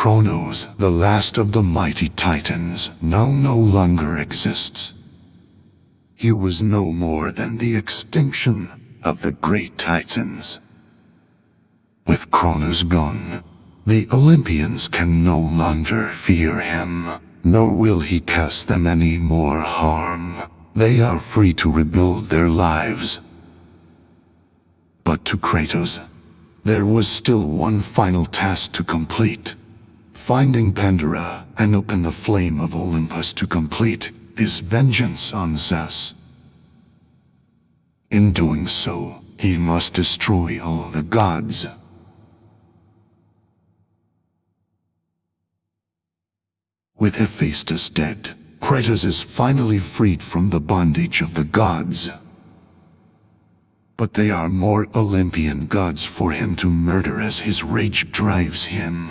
Kronos, the last of the mighty titans, now no longer exists. He was no more than the extinction of the great titans. With Kronos gone, the Olympians can no longer fear him, nor will he cause them any more harm. They are free to rebuild their lives. But to Kratos, there was still one final task to complete. Finding Pandora and open the flame of Olympus to complete his vengeance on Zeus. In doing so, he must destroy all the gods. With Hephaestus dead, Kratos is finally freed from the bondage of the gods. But they are more Olympian gods for him to murder as his rage drives him.